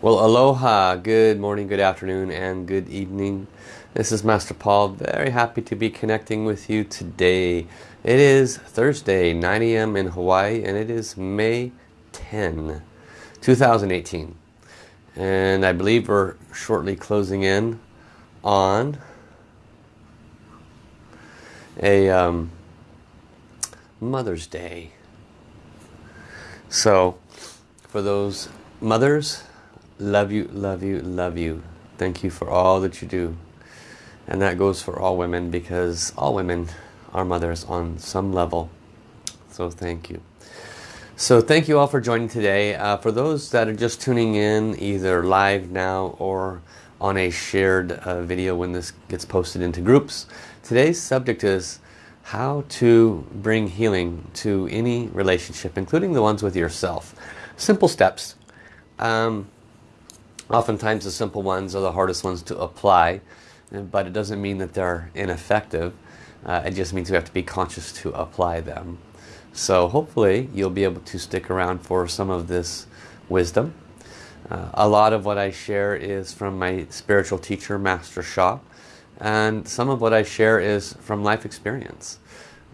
Well, aloha, good morning, good afternoon, and good evening. This is Master Paul, very happy to be connecting with you today. It is Thursday, 9 a.m. in Hawaii, and it is May 10, 2018. And I believe we're shortly closing in on a um, Mother's Day. So, for those mothers, love you, love you, love you. Thank you for all that you do. And that goes for all women because all women are mothers on some level. So thank you. So thank you all for joining today. Uh, for those that are just tuning in either live now or on a shared uh, video when this gets posted into groups, today's subject is how to bring healing to any relationship, including the ones with yourself. Simple steps. Um, Oftentimes the simple ones are the hardest ones to apply, but it doesn't mean that they're ineffective. Uh, it just means we have to be conscious to apply them. So hopefully you'll be able to stick around for some of this wisdom. Uh, a lot of what I share is from my spiritual teacher, Master Sha. And some of what I share is from life experience.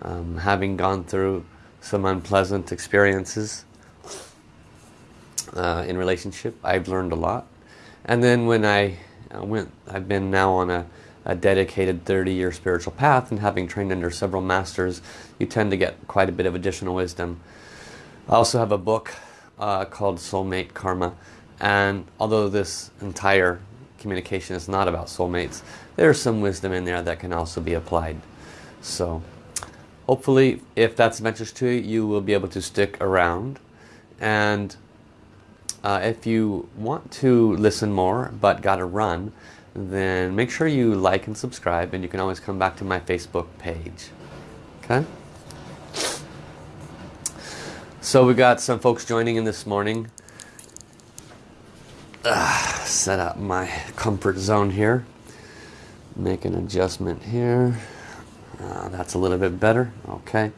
Um, having gone through some unpleasant experiences uh, in relationship, I've learned a lot. And then when I uh, went, I've been now on a, a dedicated 30-year spiritual path and having trained under several masters, you tend to get quite a bit of additional wisdom. I also have a book uh, called Soulmate Karma. And although this entire communication is not about soulmates, there's some wisdom in there that can also be applied. So hopefully if that's of interest to you, you will be able to stick around. And uh, if you want to listen more but got to run, then make sure you like and subscribe and you can always come back to my Facebook page. Okay? So we got some folks joining in this morning. Uh, set up my comfort zone here. Make an adjustment here. Uh, that's a little bit better. Okay.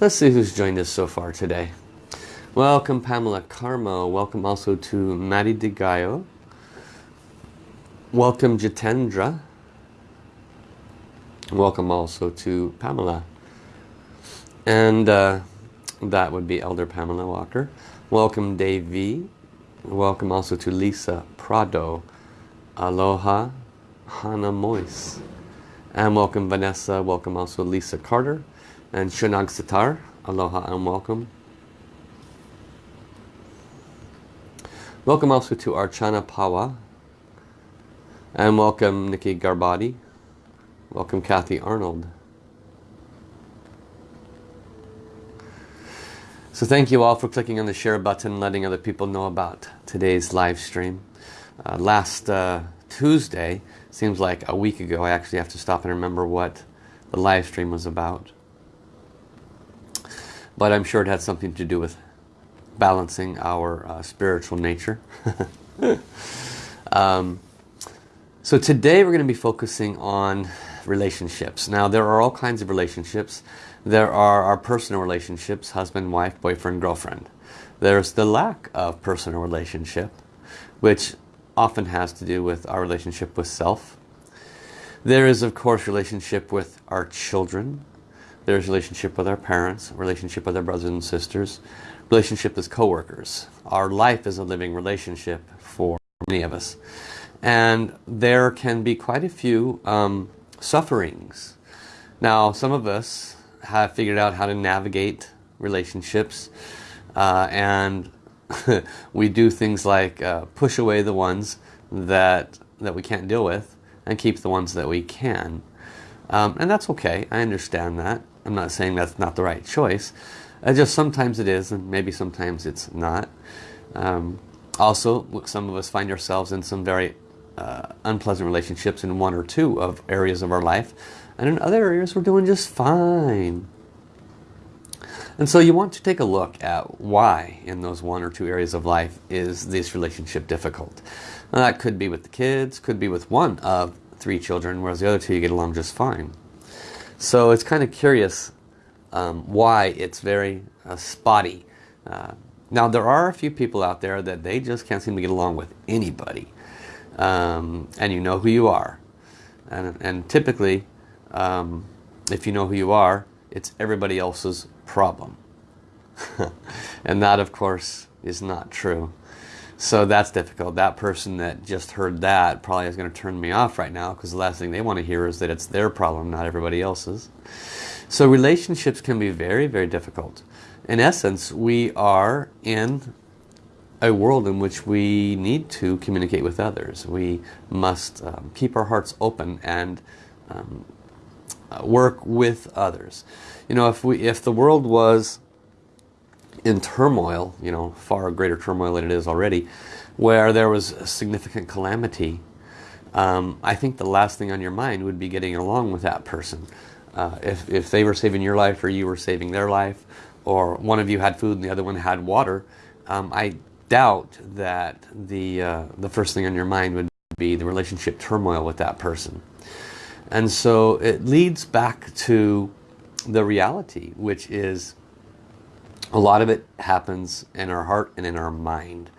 Let's see who's joined us so far today. Welcome Pamela Karma. Welcome also to Maddie DeGaio. Welcome Jitendra. Welcome also to Pamela. And uh, that would be Elder Pamela Walker. Welcome Dave V. Welcome also to Lisa Prado. Aloha Hana Moise. And welcome Vanessa. Welcome also Lisa Carter. And Shunag Sitar. Aloha and welcome. Welcome also to Archana Pawa. And welcome Nikki Garbati. Welcome Kathy Arnold. So thank you all for clicking on the share button letting other people know about today's live stream. Uh, last uh, Tuesday, seems like a week ago, I actually have to stop and remember what the live stream was about. But I'm sure it had something to do with balancing our uh, spiritual nature. um, so today we're going to be focusing on relationships. Now there are all kinds of relationships. There are our personal relationships, husband, wife, boyfriend, girlfriend. There's the lack of personal relationship, which often has to do with our relationship with self. There is of course relationship with our children. There's relationship with our parents, relationship with our brothers and sisters, relationship as co-workers. Our life is a living relationship for many of us. And there can be quite a few um, sufferings. Now, some of us have figured out how to navigate relationships uh, and we do things like uh, push away the ones that that we can't deal with and keep the ones that we can. Um, and that's okay. I understand that. I'm not saying that's not the right choice. Just sometimes it is and maybe sometimes it's not. Um, also, some of us find ourselves in some very uh, unpleasant relationships in one or two of areas of our life. And in other areas we're doing just fine. And so you want to take a look at why in those one or two areas of life is this relationship difficult. Now, that could be with the kids, could be with one of three children, whereas the other two you get along just fine. So it's kind of curious um, why it's very uh, spotty. Uh, Now there are a few people out there that they just can't seem to get along with anybody. Um, and you know who you are. And, and typically, um, if you know who you are, it's everybody else's problem. and that of course is not true. So that's difficult. That person that just heard that probably is going to turn me off right now because the last thing they want to hear is that it's their problem, not everybody else's. So relationships can be very, very difficult. In essence, we are in a world in which we need to communicate with others. We must um, keep our hearts open and um, work with others. You know, if we if the world was in turmoil, you know, far greater turmoil than it is already, where there was a significant calamity, um, I think the last thing on your mind would be getting along with that person. Uh, if, if they were saving your life or you were saving their life, or one of you had food and the other one had water, um, I doubt that the, uh, the first thing on your mind would be the relationship turmoil with that person. And so it leads back to the reality, which is a lot of it happens in our heart and in our mind.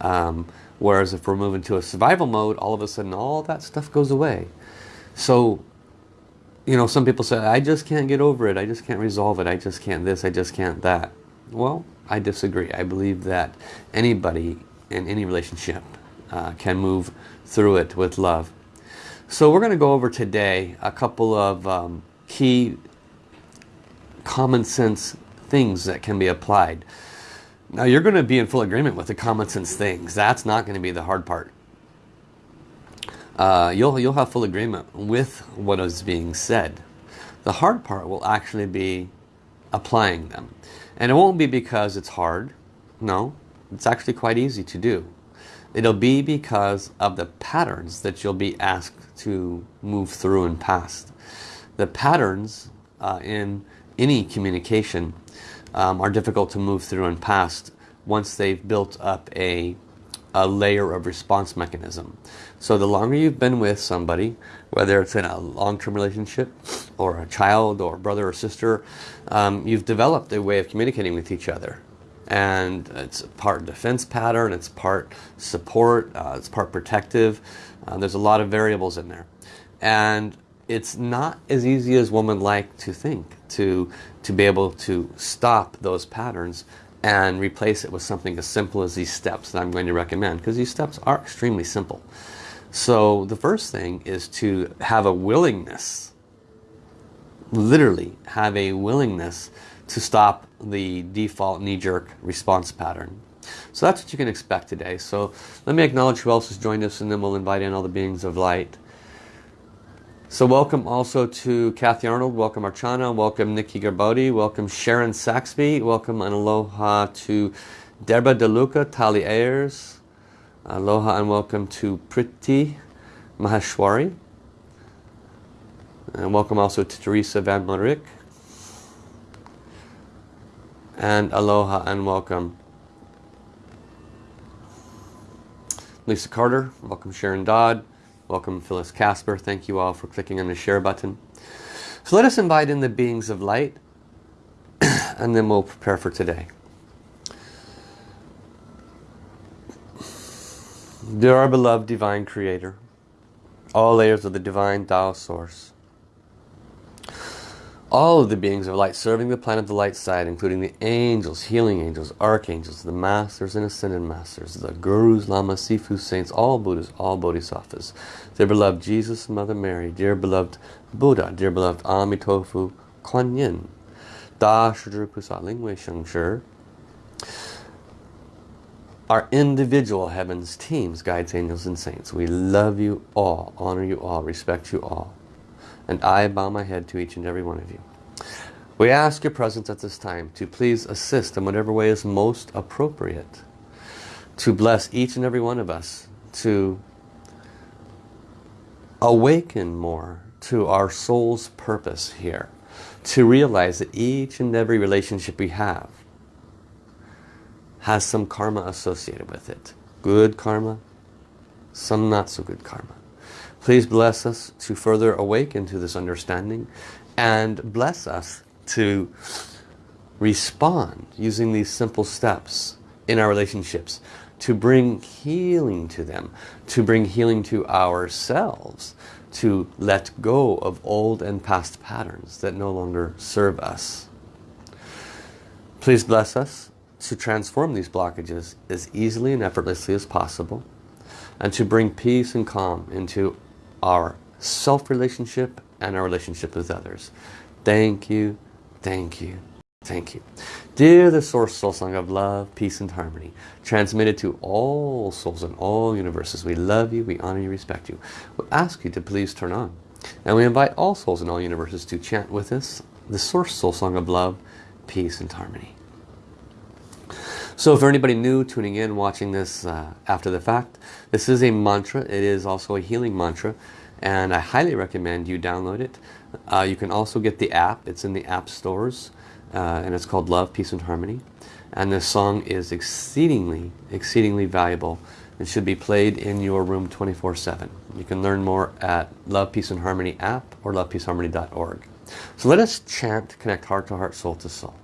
Um, whereas if we're moving to a survival mode, all of a sudden all that stuff goes away. So, you know, some people say, I just can't get over it. I just can't resolve it. I just can't this. I just can't that. Well, I disagree. I believe that anybody in any relationship uh, can move through it with love. So we're going to go over today a couple of um, key common sense things that can be applied. Now you're going to be in full agreement with the common sense things. That's not going to be the hard part. Uh, you'll, you'll have full agreement with what is being said. The hard part will actually be applying them. And it won't be because it's hard. No, it's actually quite easy to do. It'll be because of the patterns that you'll be asked to move through and past. The patterns uh, in any communication um, are difficult to move through and past once they've built up a, a layer of response mechanism. So the longer you've been with somebody, whether it's in a long-term relationship or a child or brother or sister, um, you've developed a way of communicating with each other. And it's part defense pattern, it's part support, uh, it's part protective. Uh, there's a lot of variables in there. And it's not as easy as one would like to think to to be able to stop those patterns and replace it with something as simple as these steps that I'm going to recommend because these steps are extremely simple. So the first thing is to have a willingness literally have a willingness to stop the default knee-jerk response pattern. So that's what you can expect today. So let me acknowledge who else has joined us and then we'll invite in all the beings of light so welcome also to Kathy Arnold, welcome Archana, welcome Nikki Garbodi, welcome Sharon Saxby, welcome and aloha to Derba DeLuca, Tali Ayers, aloha and welcome to Priti Maheshwari, and welcome also to Teresa Van Morik, and aloha and welcome Lisa Carter, welcome Sharon Dodd, Welcome Phyllis Casper. Thank you all for clicking on the share button. So let us invite in the beings of light and then we'll prepare for today. Dear our beloved Divine Creator, all layers of the Divine Tao Source, all of the beings of light serving the planet of the light side, including the angels, healing angels, archangels, the masters and ascended masters, the gurus, lamas, sifu, saints, all Buddhas, all bodhisattvas, dear beloved Jesus, Mother Mary, dear beloved Buddha, dear beloved Amitofu, Kuan Yin, Da Shizhi Kusat Lingwei Sheng our individual heavens teams, guides, angels, and saints. We love you all, honor you all, respect you all. And I bow my head to each and every one of you. We ask your presence at this time to please assist in whatever way is most appropriate. To bless each and every one of us. To awaken more to our soul's purpose here. To realize that each and every relationship we have has some karma associated with it. Good karma, some not so good karma. Please bless us to further awaken to this understanding and bless us to respond using these simple steps in our relationships to bring healing to them, to bring healing to ourselves, to let go of old and past patterns that no longer serve us. Please bless us to transform these blockages as easily and effortlessly as possible and to bring peace and calm into our self-relationship and our relationship with others. Thank you, thank you, thank you. Dear the Source Soul Song of Love, Peace and Harmony, transmitted to all souls in all universes, we love you, we honor you, respect you. We ask you to please turn on. And we invite all souls in all universes to chant with us the Source Soul Song of Love, Peace and Harmony. So for anybody new tuning in, watching this uh, after the fact, this is a mantra. It is also a healing mantra. And I highly recommend you download it. Uh, you can also get the app. It's in the app stores. Uh, and it's called Love, Peace and Harmony. And this song is exceedingly, exceedingly valuable. It should be played in your room 24-7. You can learn more at Love, Peace and Harmony app or lovepeaceharmony.org. So let us chant, connect heart to heart, soul to soul.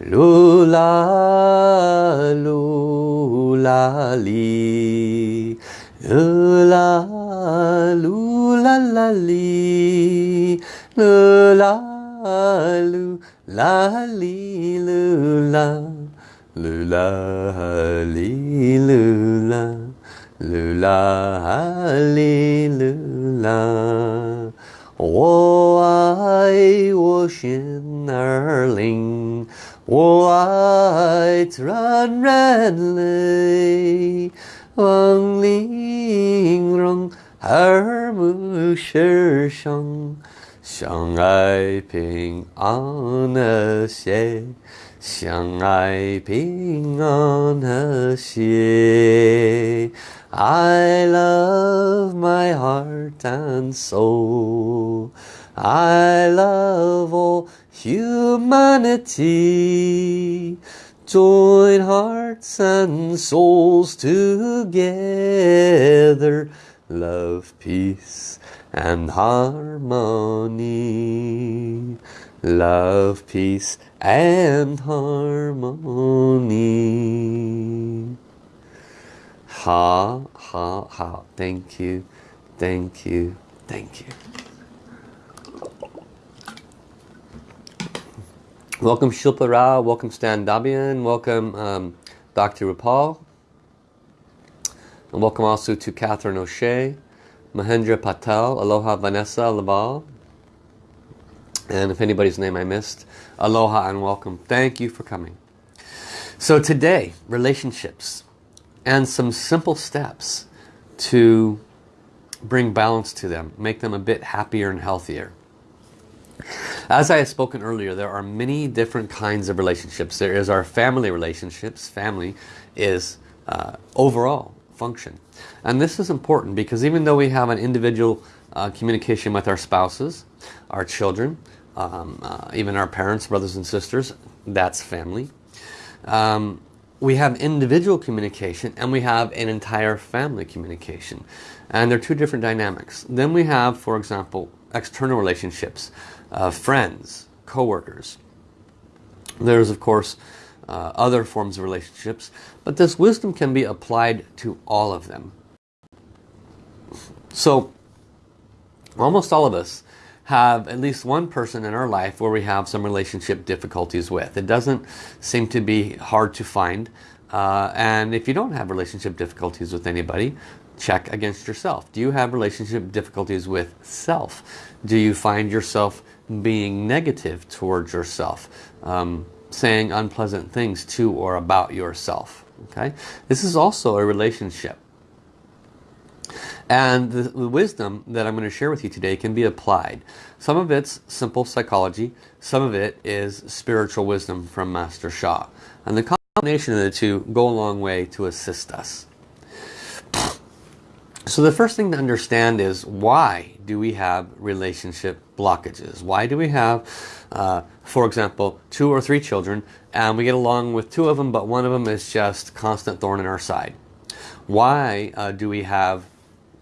噜啦噜啦哩，噜啦噜啦啦哩，噜啦噜啦哩噜啦，噜啦哩噜啦，噜啦哩噜啦。我爱我心儿灵。White run red lay Wang ling rong Her mu shi shang Shang ai ping an er xie Shang ai ping an er xie. I love my heart and soul. I love all humanity. Join hearts and souls together. Love, peace and harmony. Love, peace and harmony. Ha, ha, ha. Thank you, thank you, thank you. Welcome Shilpa Rao, welcome Stan Dabian, welcome um, Dr. Rupal. And welcome also to Catherine O'Shea, Mahendra Patel, Aloha Vanessa Laval. And if anybody's name I missed, aloha and welcome. Thank you for coming. So today, relationships and some simple steps to bring balance to them, make them a bit happier and healthier. As I have spoken earlier, there are many different kinds of relationships. There is our family relationships. Family is uh, overall function. And this is important because even though we have an individual uh, communication with our spouses, our children, um, uh, even our parents, brothers and sisters, that's family. Um, we have individual communication and we have an entire family communication. And they're two different dynamics. Then we have, for example, external relationships uh, friends, co-workers. There's of course uh, other forms of relationships, but this wisdom can be applied to all of them. So almost all of us have at least one person in our life where we have some relationship difficulties with. It doesn't seem to be hard to find. Uh, and if you don't have relationship difficulties with anybody, check against yourself. Do you have relationship difficulties with self? Do you find yourself being negative towards yourself, um, saying unpleasant things to or about yourself. Okay, This is also a relationship. And the, the wisdom that I'm going to share with you today can be applied. Some of it's simple psychology, some of it is spiritual wisdom from Master Sha. And the combination of the two go a long way to assist us. So the first thing to understand is why do we have relationship blockages? Why do we have, uh, for example, two or three children and we get along with two of them but one of them is just constant thorn in our side? Why uh, do we have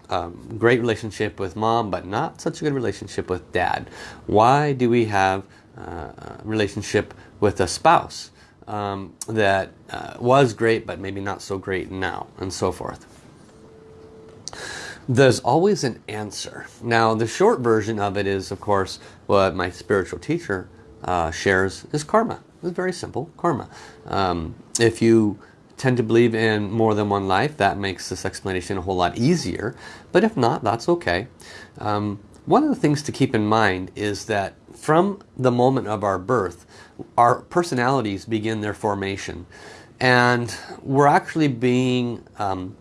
um, great relationship with mom but not such a good relationship with dad? Why do we have uh, relationship with a spouse um, that uh, was great but maybe not so great now and so forth. There's always an answer. Now the short version of it is of course what my spiritual teacher uh, shares is karma. It's very simple, karma. Um, if you tend to believe in more than one life, that makes this explanation a whole lot easier. But if not, that's okay. Um, one of the things to keep in mind is that from the moment of our birth, our personalities begin their formation. And we're actually being, um,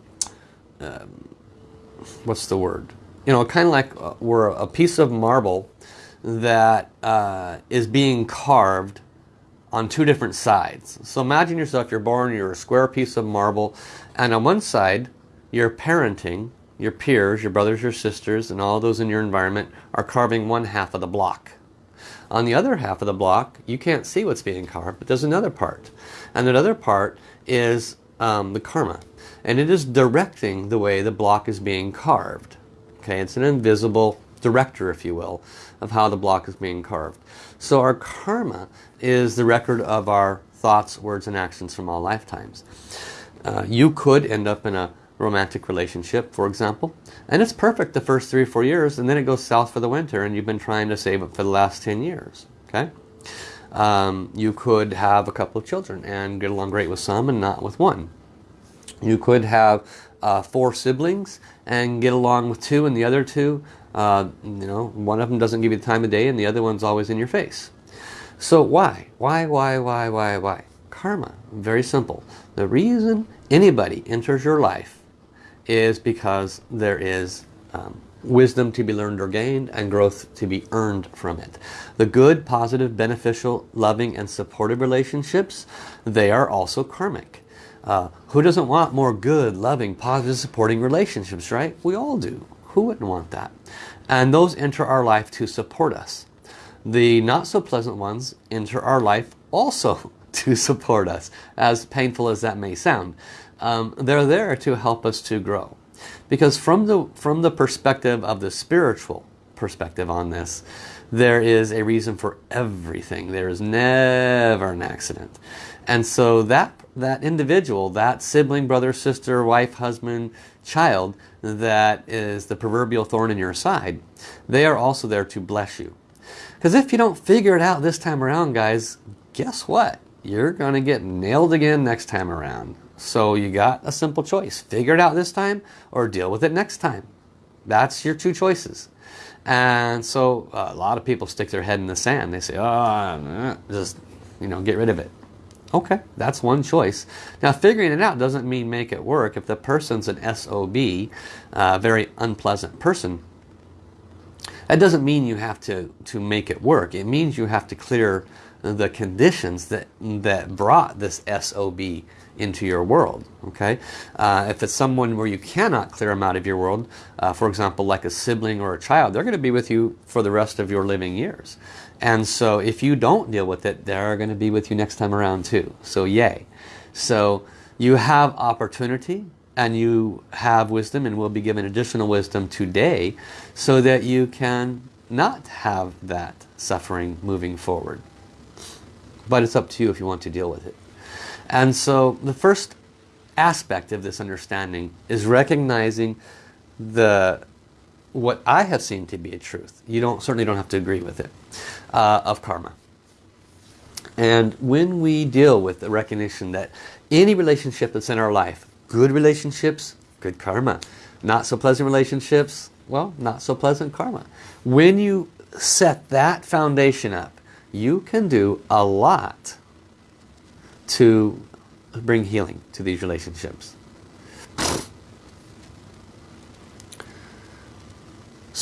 uh, what's the word? You know, kind of like uh, we're a piece of marble that uh, is being carved on two different sides. So imagine yourself, you're born, you're a square piece of marble, and on one side, you're parenting, your peers, your brothers, your sisters, and all those in your environment are carving one half of the block. On the other half of the block, you can't see what's being carved, but there's another part. And that other part is um, the karma. And it is directing the way the block is being carved. Okay, it's an invisible director, if you will, of how the block is being carved. So our karma is the record of our thoughts, words, and actions from all lifetimes. Uh, you could end up in a romantic relationship, for example, and it's perfect the first three or four years, and then it goes south for the winter, and you've been trying to save it for the last 10 years. Okay, um, You could have a couple of children and get along great with some and not with one. You could have uh, four siblings and get along with two and the other two, uh, you know, one of them doesn't give you the time of day and the other one's always in your face. So why? Why, why, why, why, why? Karma. Very simple. The reason anybody enters your life is because there is um, wisdom to be learned or gained and growth to be earned from it. The good, positive, beneficial, loving and supportive relationships, they are also karmic. Uh, who doesn't want more good, loving, positive, supporting relationships, right? We all do. Who wouldn't want that? And those enter our life to support us. The not so pleasant ones enter our life also to support us, as painful as that may sound. Um, they're there to help us to grow. Because from the, from the perspective of the spiritual perspective on this, there is a reason for everything. There is never an accident. And so that, that individual, that sibling, brother, sister, wife, husband, child, that is the proverbial thorn in your side, they are also there to bless you. Because if you don't figure it out this time around, guys, guess what? You're going to get nailed again next time around. So you got a simple choice. Figure it out this time or deal with it next time. That's your two choices. And so uh, a lot of people stick their head in the sand. They say, oh, just, you know, get rid of it. Okay, that's one choice. Now figuring it out doesn't mean make it work. If the person's an SOB, a uh, very unpleasant person, that doesn't mean you have to, to make it work. It means you have to clear the conditions that, that brought this SOB into your world. Okay, uh, If it's someone where you cannot clear them out of your world, uh, for example, like a sibling or a child, they're going to be with you for the rest of your living years. And so if you don't deal with it, they're going to be with you next time around too. So yay. So you have opportunity and you have wisdom and will be given additional wisdom today so that you can not have that suffering moving forward. But it's up to you if you want to deal with it. And so the first aspect of this understanding is recognizing the what I have seen to be a truth. You don't certainly don't have to agree with it uh, of karma. And when we deal with the recognition that any relationship that's in our life, good relationships, good karma. Not so pleasant relationships, well, not so pleasant karma. When you set that foundation up, you can do a lot to bring healing to these relationships.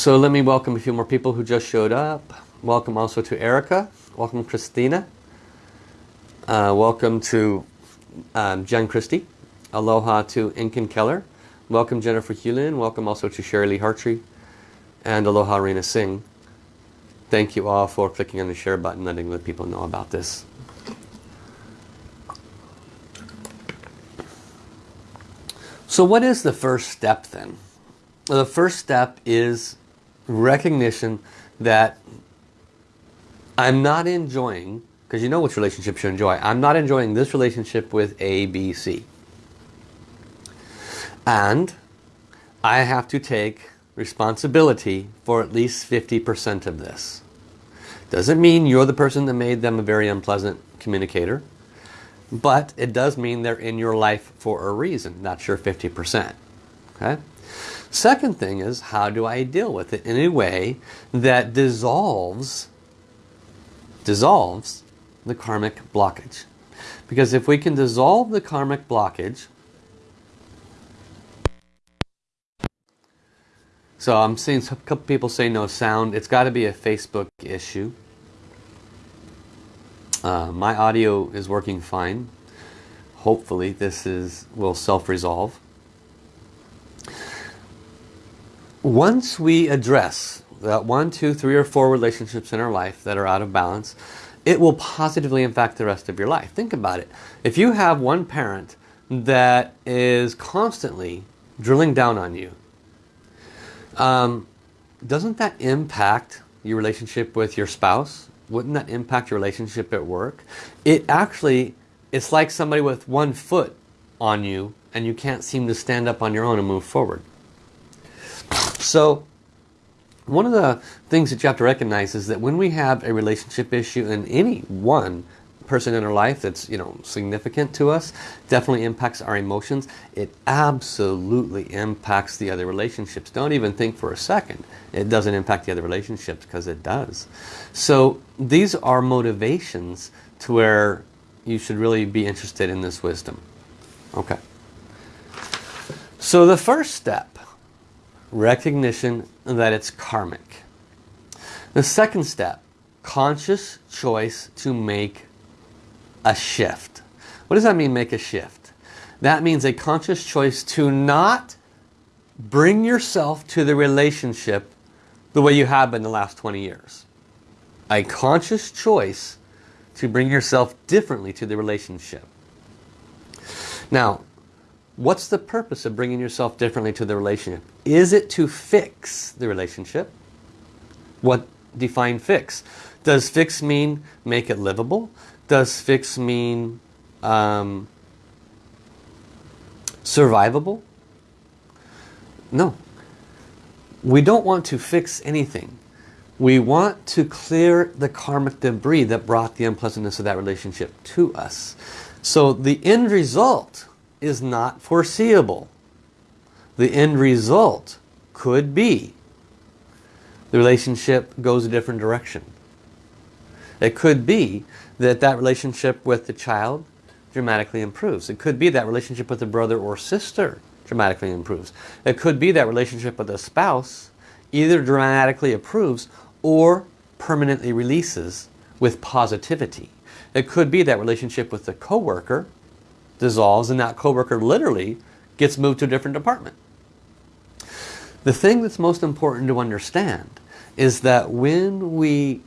So let me welcome a few more people who just showed up. Welcome also to Erica. Welcome Christina. Uh, welcome to um, Jen Christie. Aloha to Inkin Keller. Welcome Jennifer Hewlin. Welcome also to Sherry Lee Hartree. And aloha Rena Singh. Thank you all for clicking on the share button, letting the people know about this. So what is the first step then? Well, The first step is recognition that I'm not enjoying because you know which relationships you enjoy. I'm not enjoying this relationship with A, B, C. And I have to take responsibility for at least 50% of this. Doesn't mean you're the person that made them a very unpleasant communicator. But it does mean they're in your life for a reason. That's your 50%. Okay? Second thing is, how do I deal with it in a way that dissolves, dissolves the karmic blockage? Because if we can dissolve the karmic blockage, so I'm seeing a couple people say no sound. It's got to be a Facebook issue. Uh, my audio is working fine. Hopefully this is will self-resolve. Once we address that one, two, three, or four relationships in our life that are out of balance, it will positively impact the rest of your life. Think about it. If you have one parent that is constantly drilling down on you, um, doesn't that impact your relationship with your spouse? wouldn't that impact your relationship at work? It actually, it's like somebody with one foot on you and you can't seem to stand up on your own and move forward. So one of the things that you have to recognize is that when we have a relationship issue in any one person in our life that's you know significant to us definitely impacts our emotions it absolutely impacts the other relationships. Don't even think for a second it doesn't impact the other relationships because it does. So these are motivations to where you should really be interested in this wisdom. Okay. So the first step recognition that it's karmic the second step conscious choice to make a shift. What does that mean, make a shift? That means a conscious choice to not bring yourself to the relationship the way you have been the last 20 years. A conscious choice to bring yourself differently to the relationship. Now, what's the purpose of bringing yourself differently to the relationship? Is it to fix the relationship? What define fix? Does fix mean make it livable? Does fix mean um, survivable? No. We don't want to fix anything. We want to clear the karmic debris that brought the unpleasantness of that relationship to us. So the end result is not foreseeable. The end result could be the relationship goes a different direction. It could be that that relationship with the child dramatically improves. It could be that relationship with a brother or sister dramatically improves. It could be that relationship with a spouse either dramatically improves or permanently releases with positivity. It could be that relationship with the coworker dissolves and that coworker literally gets moved to a different department. The thing that's most important to understand is that when we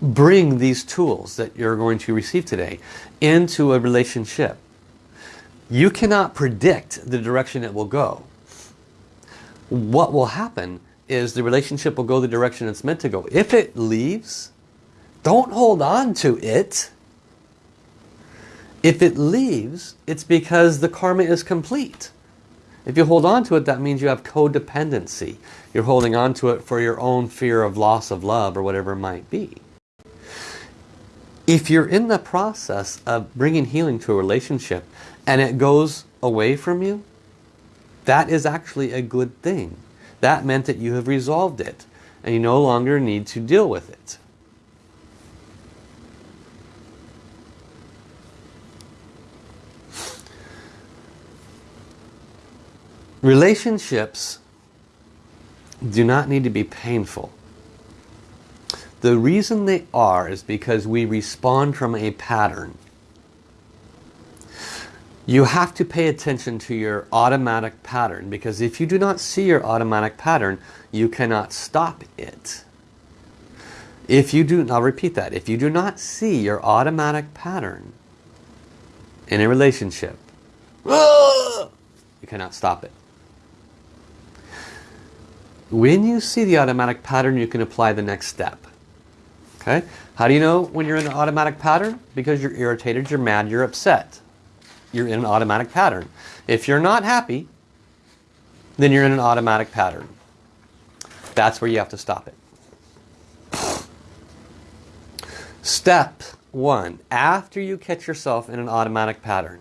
bring these tools that you're going to receive today into a relationship. You cannot predict the direction it will go. What will happen is the relationship will go the direction it's meant to go. If it leaves, don't hold on to it. If it leaves, it's because the karma is complete. If you hold on to it, that means you have codependency. You're holding on to it for your own fear of loss of love or whatever it might be. If you're in the process of bringing healing to a relationship and it goes away from you, that is actually a good thing. That meant that you have resolved it and you no longer need to deal with it. Relationships do not need to be painful. The reason they are is because we respond from a pattern. You have to pay attention to your automatic pattern because if you do not see your automatic pattern, you cannot stop it. If you do, I'll repeat that, if you do not see your automatic pattern in a relationship, you cannot stop it. When you see the automatic pattern, you can apply the next step. Okay? How do you know when you're in an automatic pattern? Because you're irritated, you're mad, you're upset. You're in an automatic pattern. If you're not happy, then you're in an automatic pattern. That's where you have to stop it. Step one, after you catch yourself in an automatic pattern,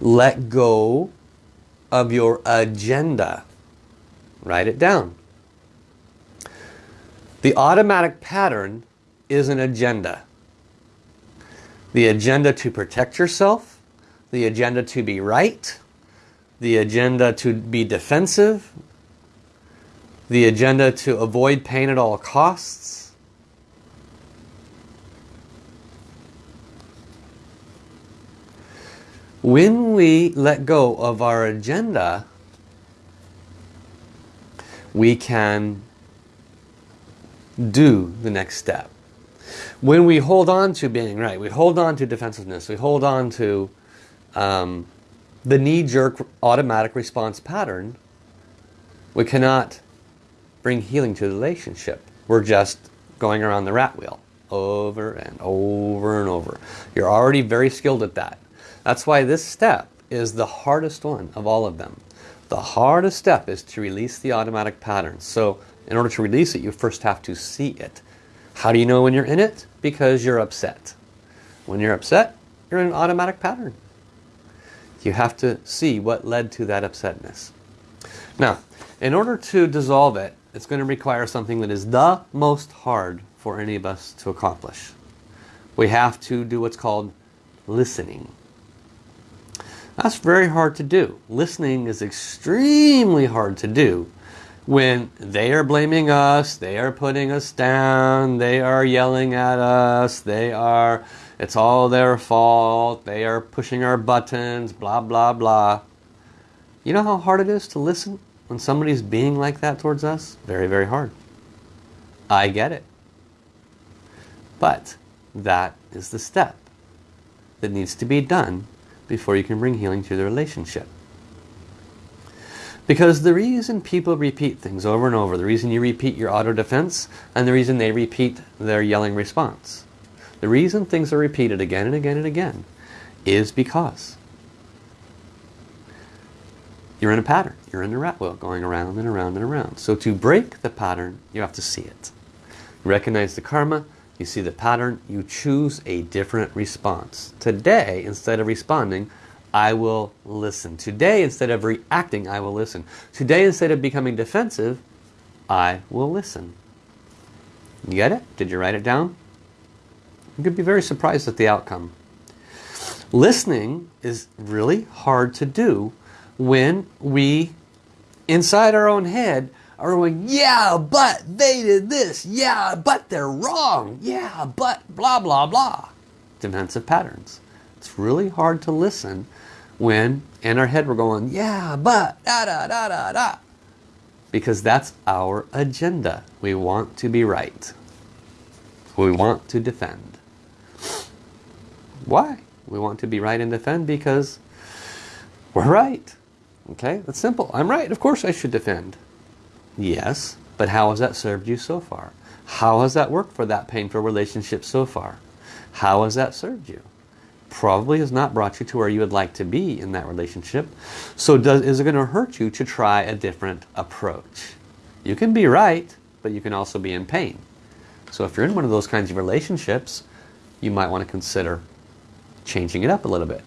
let go of your agenda. Write it down. The automatic pattern is an agenda. The agenda to protect yourself, the agenda to be right, the agenda to be defensive, the agenda to avoid pain at all costs. When we let go of our agenda, we can do the next step. When we hold on to being right, we hold on to defensiveness, we hold on to um, the knee-jerk automatic response pattern, we cannot bring healing to the relationship. We're just going around the rat wheel over and over and over. You're already very skilled at that. That's why this step is the hardest one of all of them. The hardest step is to release the automatic pattern. So in order to release it, you first have to see it. How do you know when you're in it? Because you're upset. When you're upset, you're in an automatic pattern. You have to see what led to that upsetness. Now, in order to dissolve it, it's going to require something that is the most hard for any of us to accomplish. We have to do what's called listening. That's very hard to do. Listening is extremely hard to do when they are blaming us, they are putting us down, they are yelling at us, they are, it's all their fault, they are pushing our buttons, blah, blah, blah. You know how hard it is to listen when somebody's being like that towards us? Very, very hard. I get it. But that is the step that needs to be done before you can bring healing to the relationship. Because the reason people repeat things over and over, the reason you repeat your auto defense, and the reason they repeat their yelling response, the reason things are repeated again and again and again is because you're in a pattern. You're in a rat wheel going around and around and around. So to break the pattern, you have to see it. Recognize the karma, you see the pattern, you choose a different response. Today, instead of responding, I will listen. Today, instead of reacting, I will listen. Today, instead of becoming defensive, I will listen. You get it? Did you write it down? You could be very surprised at the outcome. Listening is really hard to do when we, inside our own head, are going, yeah, but they did this. Yeah, but they're wrong. Yeah, but blah, blah, blah. Defensive patterns. It's really hard to listen when in our head we're going, yeah, but, da, da, da, da, da. Because that's our agenda. We want to be right. We want to defend. Why? We want to be right and defend because we're right. Okay, that's simple. I'm right. Of course I should defend. Yes, but how has that served you so far? How has that worked for that painful relationship so far? How has that served you? probably has not brought you to where you would like to be in that relationship. So does, is it going to hurt you to try a different approach? You can be right, but you can also be in pain. So if you're in one of those kinds of relationships, you might want to consider changing it up a little bit.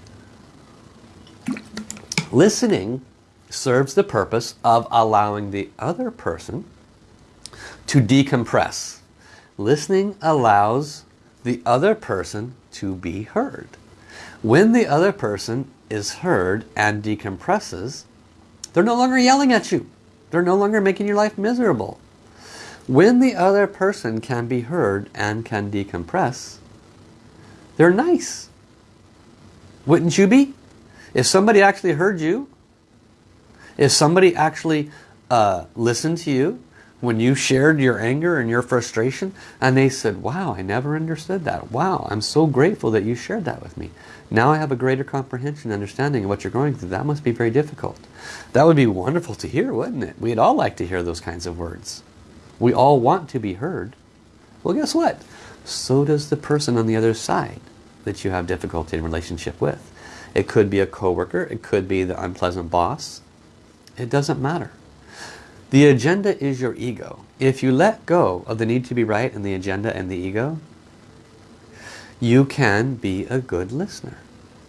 Listening serves the purpose of allowing the other person to decompress. Listening allows the other person to be heard. When the other person is heard and decompresses, they're no longer yelling at you. They're no longer making your life miserable. When the other person can be heard and can decompress, they're nice. Wouldn't you be? If somebody actually heard you, if somebody actually uh, listened to you, when you shared your anger and your frustration and they said, wow, I never understood that. Wow, I'm so grateful that you shared that with me. Now I have a greater comprehension and understanding of what you're going through. That must be very difficult. That would be wonderful to hear, wouldn't it? We'd all like to hear those kinds of words. We all want to be heard. Well, guess what? So does the person on the other side that you have difficulty in relationship with. It could be a coworker. It could be the unpleasant boss. It doesn't matter. The agenda is your ego. If you let go of the need to be right and the agenda and the ego, you can be a good listener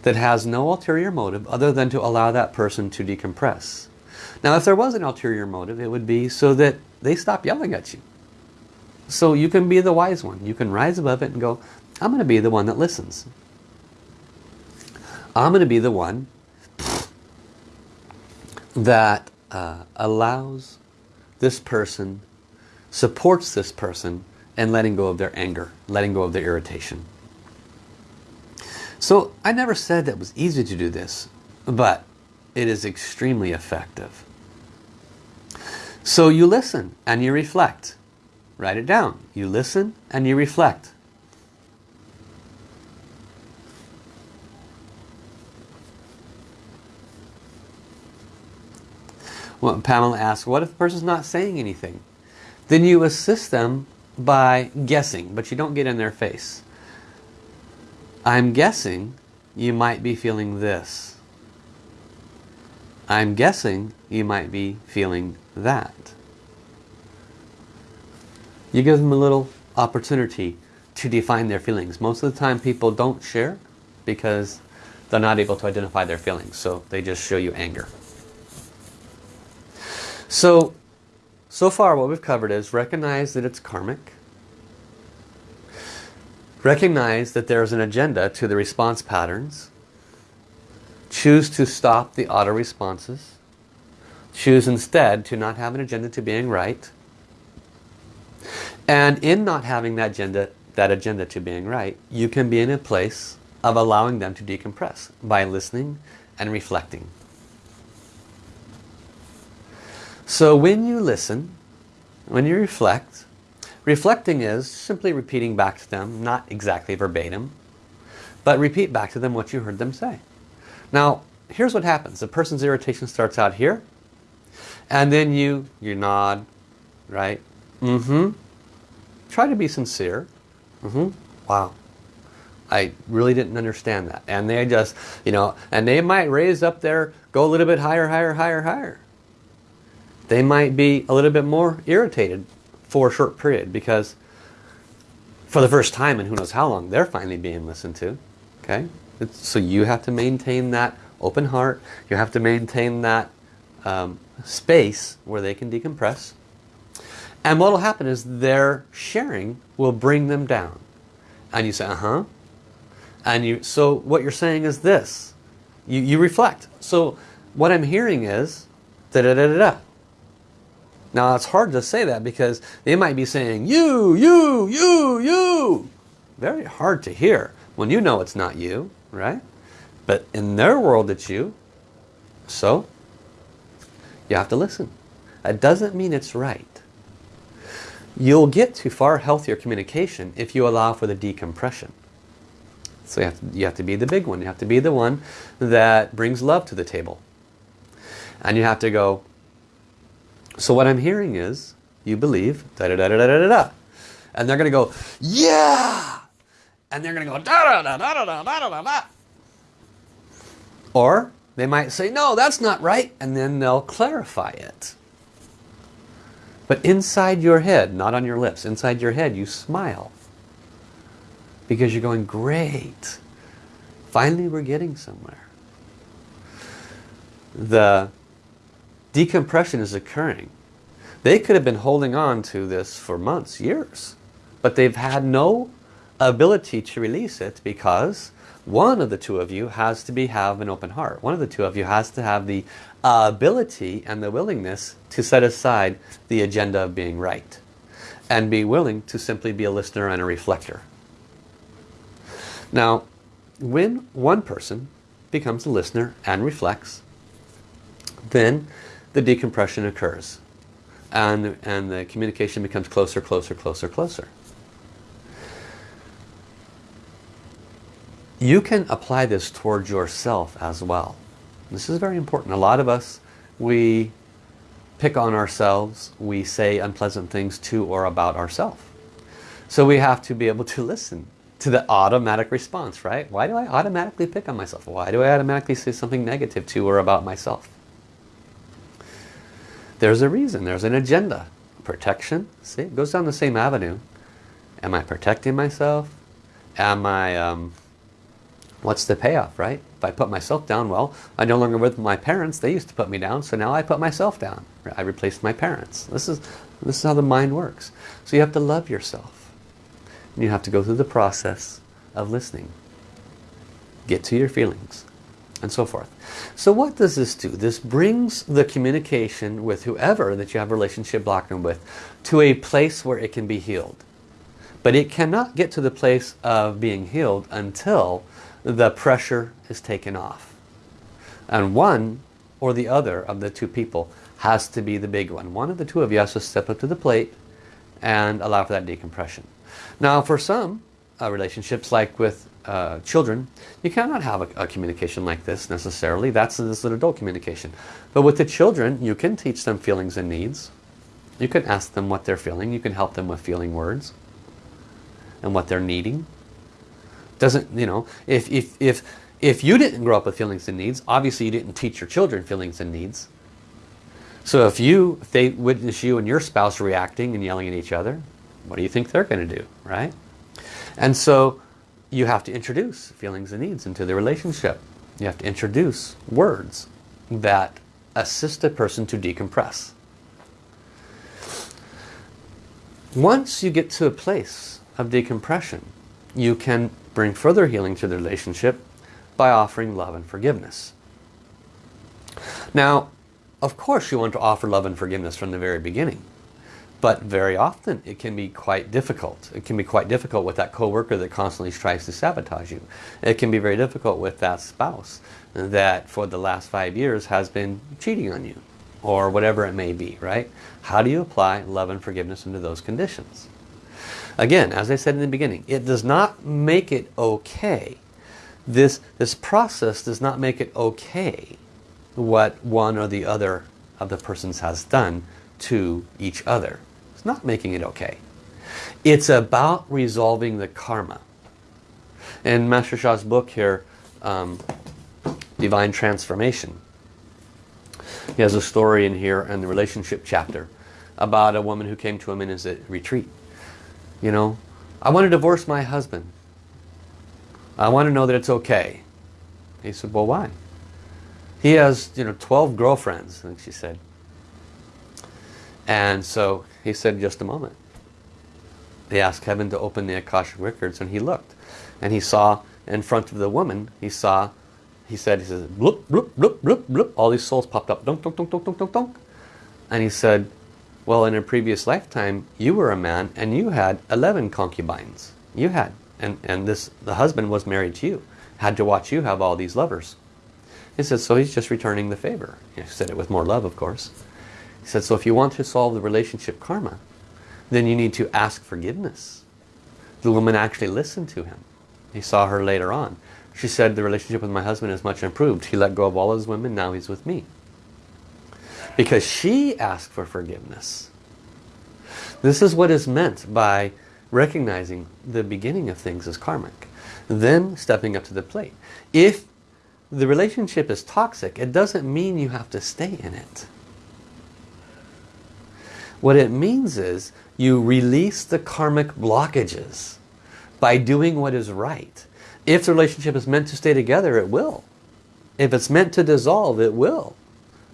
that has no ulterior motive other than to allow that person to decompress. Now if there was an ulterior motive, it would be so that they stop yelling at you. So you can be the wise one. You can rise above it and go, I'm going to be the one that listens. I'm going to be the one that uh, allows this person, supports this person, and letting go of their anger, letting go of their irritation. So I never said that it was easy to do this, but it is extremely effective. So you listen and you reflect. Write it down. You listen and you reflect. Well, Pamela asks, what if the person's not saying anything? Then you assist them by guessing, but you don't get in their face. I'm guessing you might be feeling this. I'm guessing you might be feeling that. You give them a little opportunity to define their feelings. Most of the time people don't share because they're not able to identify their feelings. So they just show you anger. So, so far what we've covered is recognize that it's karmic. Recognize that there's an agenda to the response patterns. Choose to stop the auto responses. Choose instead to not have an agenda to being right. And in not having that agenda, that agenda to being right, you can be in a place of allowing them to decompress by listening and reflecting. So when you listen, when you reflect, reflecting is simply repeating back to them, not exactly verbatim, but repeat back to them what you heard them say. Now, here's what happens. The person's irritation starts out here, and then you, you nod, right? Mm-hmm. Try to be sincere. Mm-hmm. Wow. I really didn't understand that. And they just, you know, and they might raise up there, go a little bit higher, higher, higher, higher they might be a little bit more irritated for a short period because for the first time and who knows how long they're finally being listened to okay? It's, so you have to maintain that open heart. You have to maintain that um, space where they can decompress. And what will happen is their sharing will bring them down. And you say uh-huh. And you so what you're saying is this. You, you reflect. So what I'm hearing is da da da da da now it's hard to say that because they might be saying you, you, you, you. Very hard to hear when you know it's not you, right? But in their world it's you. So you have to listen. That doesn't mean it's right. You'll get to far healthier communication if you allow for the decompression. So you have, to, you have to be the big one. You have to be the one that brings love to the table. And you have to go, so what I'm hearing is, you believe, da da da da da da da. And they're going to go, yeah! And they're going to go, da da da da da da da da da. Or they might say, no, that's not right. And then they'll clarify it. But inside your head, not on your lips, inside your head, you smile. Because you're going, great. Finally, we're getting somewhere. The decompression is occurring. They could have been holding on to this for months, years, but they've had no ability to release it because one of the two of you has to be have an open heart. One of the two of you has to have the ability and the willingness to set aside the agenda of being right and be willing to simply be a listener and a reflector. Now, when one person becomes a listener and reflects, then the decompression occurs. And, and the communication becomes closer, closer, closer, closer. You can apply this towards yourself as well. This is very important. A lot of us, we pick on ourselves. We say unpleasant things to or about ourselves. So we have to be able to listen to the automatic response, right? Why do I automatically pick on myself? Why do I automatically say something negative to or about myself? There's a reason, there's an agenda. Protection, see, it goes down the same avenue. Am I protecting myself? Am I, um, what's the payoff, right? If I put myself down, well, I'm no longer with my parents. They used to put me down, so now I put myself down. I replaced my parents. This is, this is how the mind works. So you have to love yourself. And you have to go through the process of listening. Get to your feelings and so forth. So what does this do? This brings the communication with whoever that you have a relationship blocking with to a place where it can be healed. But it cannot get to the place of being healed until the pressure is taken off. And one or the other of the two people has to be the big one. One of the two of you has to step up to the plate and allow for that decompression. Now for some uh, relationships like with uh, children, you cannot have a, a, communication like this necessarily. That's this is adult communication. But with the children, you can teach them feelings and needs. You can ask them what they're feeling. You can help them with feeling words and what they're needing. Doesn't, you know, if, if, if, if you didn't grow up with feelings and needs, obviously you didn't teach your children feelings and needs. So if you, if they witness you and your spouse reacting and yelling at each other, what do you think they're going to do, right? And so you have to introduce feelings and needs into the relationship. You have to introduce words that assist a person to decompress. Once you get to a place of decompression, you can bring further healing to the relationship by offering love and forgiveness. Now, of course you want to offer love and forgiveness from the very beginning. But very often it can be quite difficult. It can be quite difficult with that coworker that constantly tries to sabotage you. It can be very difficult with that spouse that for the last five years has been cheating on you or whatever it may be, right? How do you apply love and forgiveness into those conditions? Again, as I said in the beginning, it does not make it okay. This, this process does not make it okay what one or the other of the persons has done to each other. Not making it okay. It's about resolving the karma. In Master Sha's book here, um, Divine Transformation, he has a story in here in the relationship chapter about a woman who came to him in his retreat. You know, I want to divorce my husband. I want to know that it's okay. He said, well, why? He has, you know, 12 girlfriends, think she said. And so he said, just a moment. They asked Kevin to open the Akashic Records and he looked. And he saw in front of the woman, he saw, he said, he says, bloop, bloop, bloop, bloop, bloop. All these souls popped up, dunk, dunk, dunk, dunk, dunk, dunk, dunk. And he said, well, in a previous lifetime, you were a man and you had 11 concubines. You had. And, and this the husband was married to you. Had to watch you have all these lovers. He said, so he's just returning the favor. He said it with more love, of course. He said, so if you want to solve the relationship karma, then you need to ask forgiveness. The woman actually listened to him. He saw her later on. She said, the relationship with my husband is much improved. He let go of all his women, now he's with me. Because she asked for forgiveness. This is what is meant by recognizing the beginning of things as karmic. Then stepping up to the plate. If the relationship is toxic, it doesn't mean you have to stay in it. What it means is you release the karmic blockages by doing what is right. If the relationship is meant to stay together, it will. If it's meant to dissolve, it will.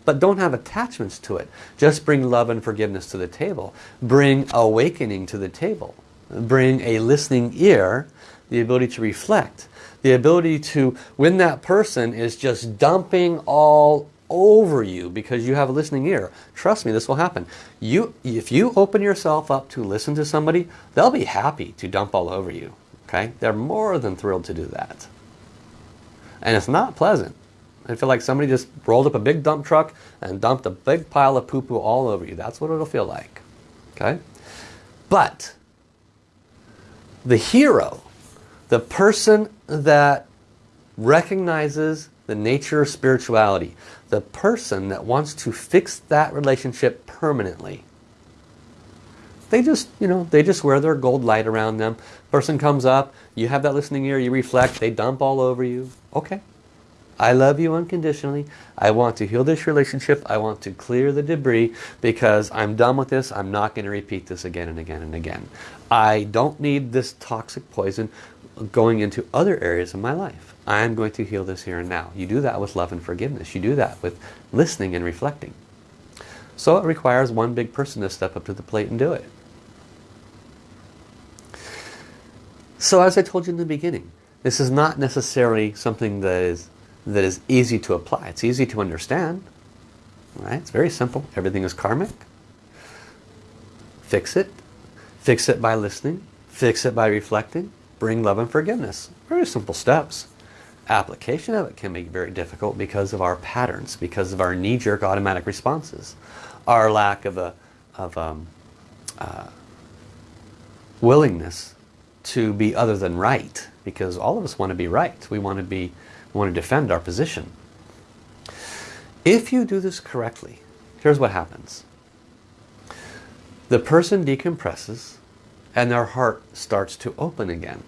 But don't have attachments to it. Just bring love and forgiveness to the table. Bring awakening to the table. Bring a listening ear, the ability to reflect. The ability to, when that person is just dumping all over you because you have a listening ear. Trust me, this will happen. You, If you open yourself up to listen to somebody, they'll be happy to dump all over you. Okay? They're more than thrilled to do that. And it's not pleasant. I feel like somebody just rolled up a big dump truck and dumped a big pile of poo-poo all over you. That's what it'll feel like. Okay? But the hero, the person that recognizes the nature of spirituality, the person that wants to fix that relationship permanently, They just, you know, they just wear their gold light around them. Person comes up, you have that listening ear, you reflect, they dump all over you. Okay. I love you unconditionally. I want to heal this relationship. I want to clear the debris because I'm done with this. I'm not going to repeat this again and again and again. I don't need this toxic poison going into other areas of my life. I'm going to heal this here and now. You do that with love and forgiveness. You do that with listening and reflecting. So it requires one big person to step up to the plate and do it. So as I told you in the beginning, this is not necessarily something that is that is easy to apply. It's easy to understand. Right? It's very simple. Everything is karmic. Fix it. Fix it by listening. Fix it by reflecting. Bring love and forgiveness. Very simple steps. Application of it can be very difficult because of our patterns, because of our knee-jerk automatic responses, our lack of a of um, uh, willingness to be other than right, because all of us want to be right. We want to be we want to defend our position. If you do this correctly, here's what happens. The person decompresses and their heart starts to open again.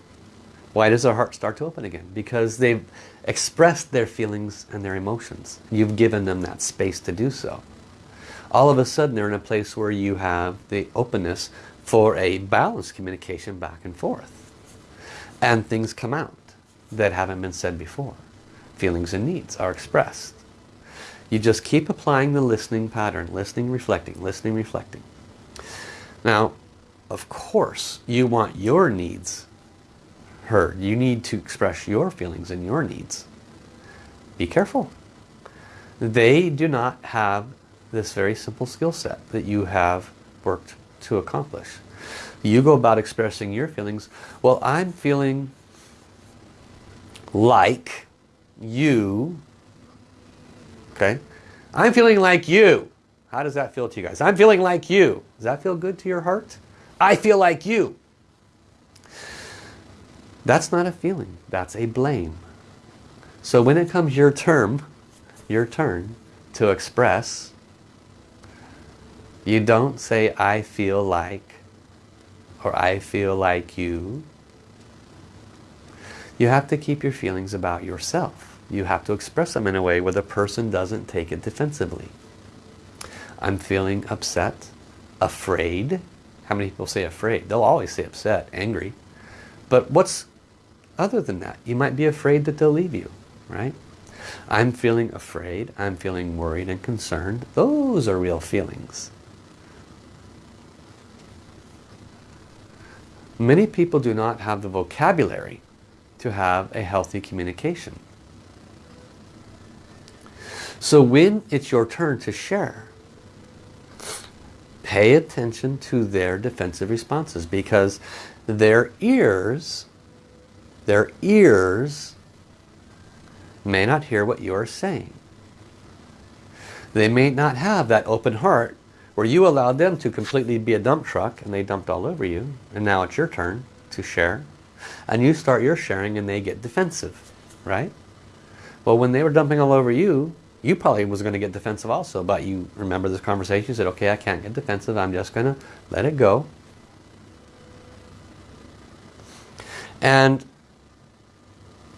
Why does their heart start to open again? Because they've expressed their feelings and their emotions. You've given them that space to do so. All of a sudden they're in a place where you have the openness for a balanced communication back and forth. And things come out that haven't been said before feelings and needs are expressed. You just keep applying the listening pattern, listening, reflecting, listening, reflecting. Now, of course, you want your needs heard. You need to express your feelings and your needs. Be careful. They do not have this very simple skill set that you have worked to accomplish. You go about expressing your feelings. Well, I'm feeling like you. Okay. I'm feeling like you. How does that feel to you guys? I'm feeling like you. Does that feel good to your heart? I feel like you. That's not a feeling. That's a blame. So when it comes your turn, your turn to express, you don't say, I feel like, or I feel like you. You have to keep your feelings about yourself. You have to express them in a way where the person doesn't take it defensively. I'm feeling upset, afraid. How many people say afraid? They'll always say upset, angry. But what's other than that? You might be afraid that they'll leave you, right? I'm feeling afraid. I'm feeling worried and concerned. Those are real feelings. Many people do not have the vocabulary to have a healthy communication. So when it's your turn to share, pay attention to their defensive responses because their ears, their ears may not hear what you are saying. They may not have that open heart where you allowed them to completely be a dump truck and they dumped all over you and now it's your turn to share and you start your sharing and they get defensive, right? Well, when they were dumping all over you, you probably was going to get defensive also, but you remember this conversation, you said, okay, I can't get defensive, I'm just going to let it go. And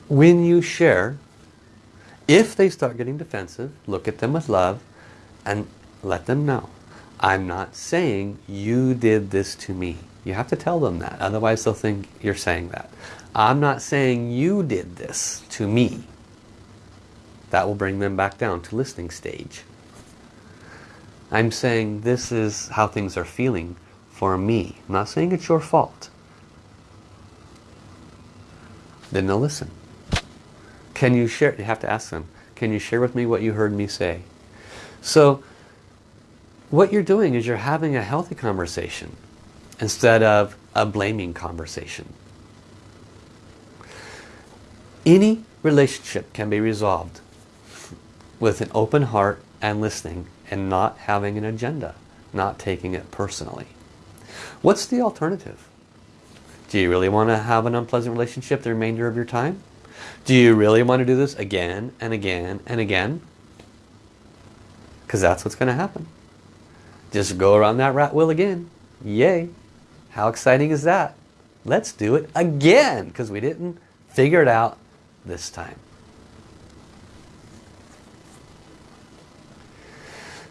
when you share, if they start getting defensive, look at them with love and let them know. I'm not saying you did this to me. You have to tell them that. Otherwise they'll think you're saying that. I'm not saying you did this to me. That will bring them back down to listening stage. I'm saying this is how things are feeling for me. I'm not saying it's your fault. Then they'll listen. Can you share, you have to ask them, can you share with me what you heard me say? So what you're doing is you're having a healthy conversation instead of a blaming conversation. Any relationship can be resolved with an open heart and listening and not having an agenda, not taking it personally. What's the alternative? Do you really want to have an unpleasant relationship the remainder of your time? Do you really want to do this again and again and again? Because that's what's going to happen. Just go around that rat wheel again Yay! How exciting is that? Let's do it again because we didn't figure it out this time.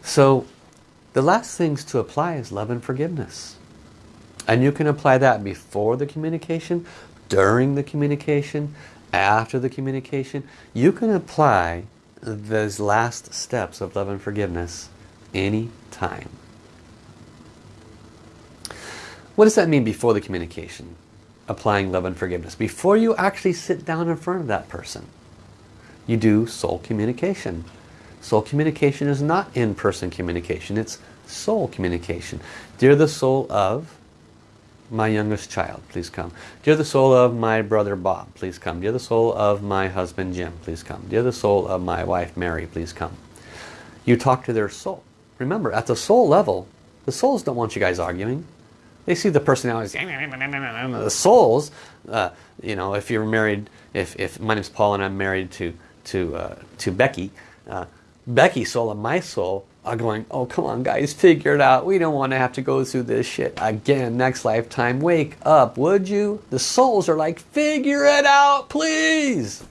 So the last things to apply is love and forgiveness. And you can apply that before the communication, during the communication, after the communication. You can apply those last steps of love and forgiveness any time. What does that mean before the communication? Applying love and forgiveness. Before you actually sit down in front of that person, you do soul communication. Soul communication is not in-person communication, it's soul communication. Dear the soul of my youngest child, please come. Dear the soul of my brother Bob, please come. Dear the soul of my husband Jim, please come. Dear the soul of my wife Mary, please come. You talk to their soul. Remember, at the soul level, the souls don't want you guys arguing. They see the personalities. The souls, uh, you know, if you're married, if, if my name's Paul and I'm married to, to, uh, to Becky, uh, Becky's soul and my soul are going, oh, come on, guys, figure it out. We don't want to have to go through this shit again next lifetime. Wake up, would you? The souls are like, figure it out, please.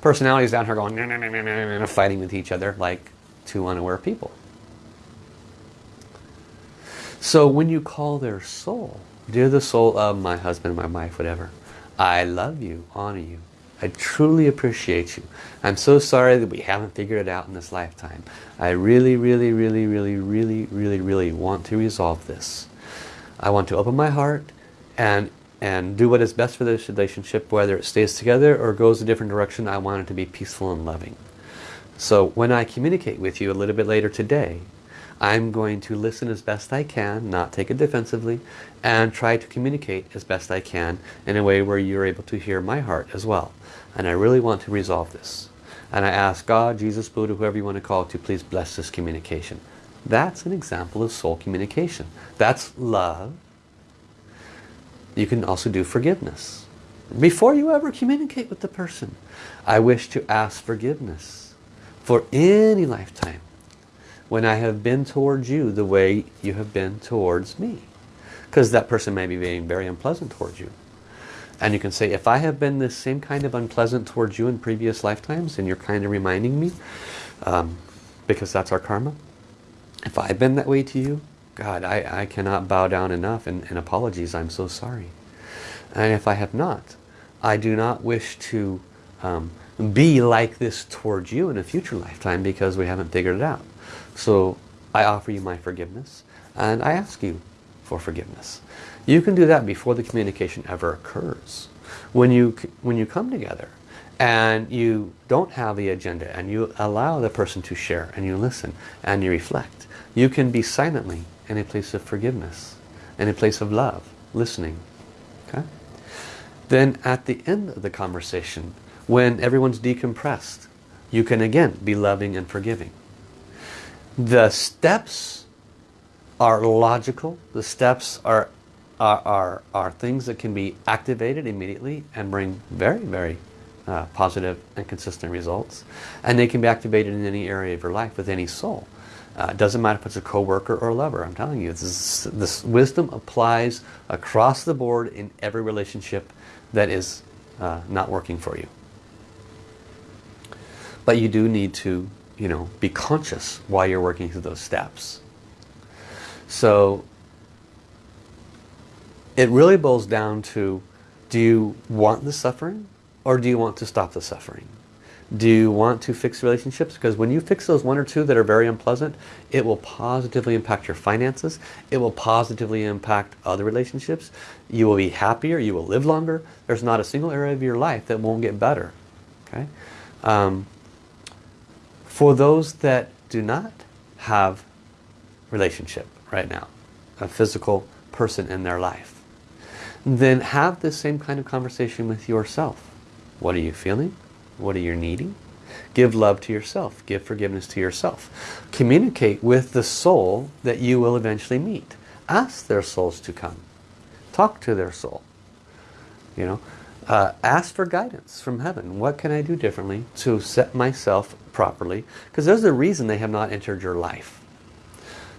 Personalities down here going, fighting with each other like two unaware people. So when you call their soul, dear the soul of my husband, my wife, whatever, I love you, honor you. I truly appreciate you. I'm so sorry that we haven't figured it out in this lifetime. I really, really, really, really, really, really, really want to resolve this. I want to open my heart and and do what is best for this relationship, whether it stays together or goes a different direction. I want it to be peaceful and loving. So when I communicate with you a little bit later today, I'm going to listen as best I can, not take it defensively, and try to communicate as best I can in a way where you're able to hear my heart as well. And I really want to resolve this. And I ask God, Jesus, Buddha, whoever you want to call to please bless this communication. That's an example of soul communication. That's love. You can also do forgiveness. Before you ever communicate with the person, I wish to ask forgiveness for any lifetime when I have been towards you the way you have been towards me. Because that person may be being very unpleasant towards you. And you can say, if I have been the same kind of unpleasant towards you in previous lifetimes, and you're kind of reminding me, um, because that's our karma, if I've been that way to you, God, I, I cannot bow down enough and, and apologies, I'm so sorry. And if I have not, I do not wish to um, be like this towards you in a future lifetime because we haven't figured it out. So I offer you my forgiveness and I ask you for forgiveness. You can do that before the communication ever occurs. When you, when you come together and you don't have the agenda and you allow the person to share and you listen and you reflect, you can be silently in a place of forgiveness, in a place of love, listening. Okay? Then at the end of the conversation, when everyone's decompressed, you can again be loving and forgiving. The steps are logical. The steps are, are, are, are things that can be activated immediately and bring very, very uh, positive and consistent results. And they can be activated in any area of your life with any soul. Uh, it doesn't matter if it's a co-worker or a lover. I'm telling you, this, this wisdom applies across the board in every relationship that is uh, not working for you. But you do need to you know, be conscious while you're working through those steps. So it really boils down to, do you want the suffering or do you want to stop the suffering? Do you want to fix relationships? Because when you fix those one or two that are very unpleasant, it will positively impact your finances. It will positively impact other relationships. You will be happier. You will live longer. There's not a single area of your life that won't get better. Okay. Um, for those that do not have relationship right now, a physical person in their life, then have the same kind of conversation with yourself. What are you feeling? What are you needing? Give love to yourself. Give forgiveness to yourself. Communicate with the soul that you will eventually meet. Ask their souls to come. Talk to their soul. You know, uh, ask for guidance from heaven. What can I do differently to set myself properly? Because there's a reason they have not entered your life.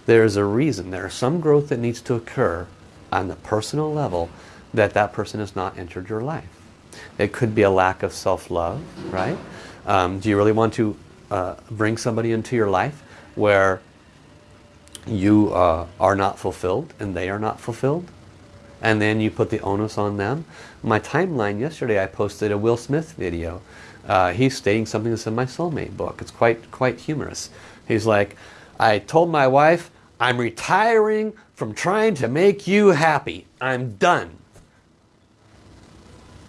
There's a reason. There's some growth that needs to occur on the personal level that that person has not entered your life. It could be a lack of self-love, right? Um, do you really want to uh, bring somebody into your life where you uh, are not fulfilled and they are not fulfilled? And then you put the onus on them. My timeline yesterday I posted a Will Smith video. Uh, he's stating something that's in my soulmate book. It's quite, quite humorous. He's like, I told my wife, I'm retiring from trying to make you happy. I'm done.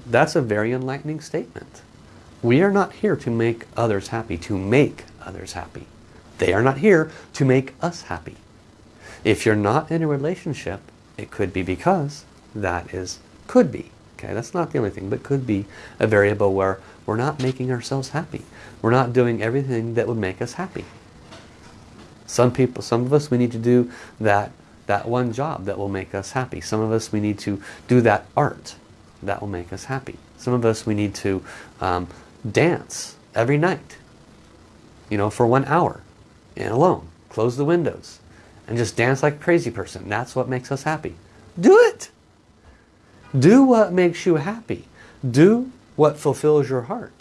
That's a very enlightening statement. We are not here to make others happy, to make others happy. They are not here to make us happy. If you're not in a relationship, it could be because that is, could be. Okay, that's not the only thing, but could be a variable where we're not making ourselves happy. We're not doing everything that would make us happy. Some people, some of us, we need to do that, that one job that will make us happy. Some of us, we need to do that art that will make us happy. Some of us, we need to um, dance every night, you know, for one hour and alone. Close the windows and just dance like a crazy person. That's what makes us happy. Do it! Do what makes you happy. Do what fulfills your heart.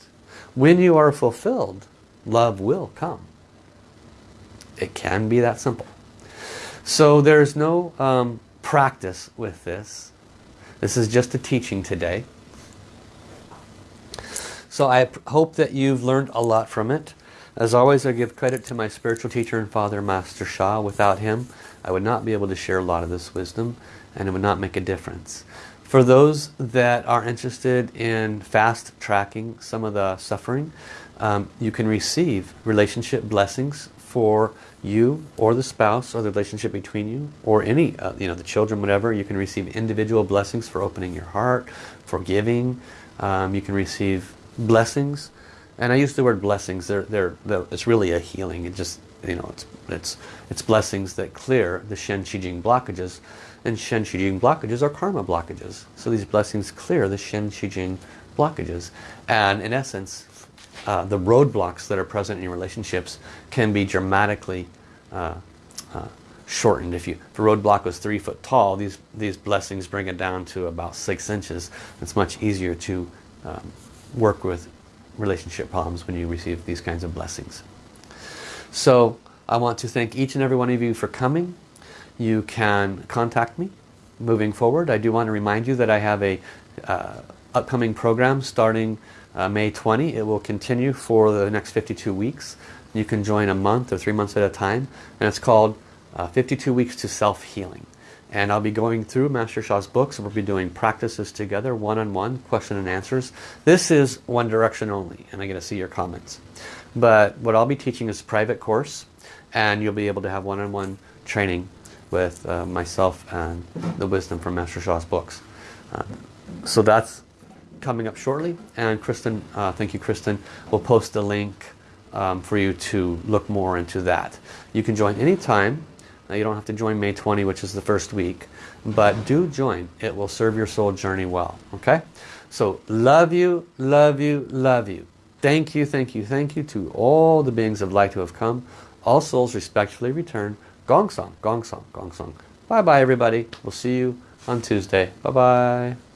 When you are fulfilled, love will come. It can be that simple. So there's no um, practice with this. This is just a teaching today. So I hope that you've learned a lot from it. As always, I give credit to my spiritual teacher and father, Master Sha. Without him, I would not be able to share a lot of this wisdom and it would not make a difference. For those that are interested in fast tracking some of the suffering, um, you can receive relationship blessings for you or the spouse or the relationship between you or any, uh, you know, the children, whatever. You can receive individual blessings for opening your heart, forgiving. Um, you can receive blessings. And I use the word blessings. They're, they're, they're, it's really a healing. It just, you know, it's, it's, it's blessings that clear the Shen Qi Jing blockages. And Shen Qi Jing blockages are karma blockages. So these blessings clear the Shen Qi Jing blockages. And in essence, uh, the roadblocks that are present in your relationships can be dramatically uh, uh, shortened. If, you, if a roadblock was three foot tall, these, these blessings bring it down to about six inches. It's much easier to um, work with relationship problems when you receive these kinds of blessings. So I want to thank each and every one of you for coming. You can contact me moving forward. I do want to remind you that I have a uh, upcoming program starting uh, May 20. It will continue for the next 52 weeks. You can join a month or three months at a time. And it's called uh, 52 Weeks to Self-Healing. And I'll be going through Master Sha's books. We'll be doing practices together, one-on-one, -on -one, question and answers. This is one direction only, and I get to see your comments. But what I'll be teaching is a private course, and you'll be able to have one-on-one -on -one training with uh, myself and the wisdom from Master Sha's books. Uh, so that's coming up shortly. And Kristen, uh, thank you Kristen, We'll post the link um, for you to look more into that. You can join anytime. Now you don't have to join May 20, which is the first week. But do join. It will serve your soul journey well. Okay? So love you, love you, love you. Thank you, thank you, thank you to all the beings of light who have come. All souls respectfully return. Gong song, gong song, gong song. Bye bye everybody. We'll see you on Tuesday. Bye bye.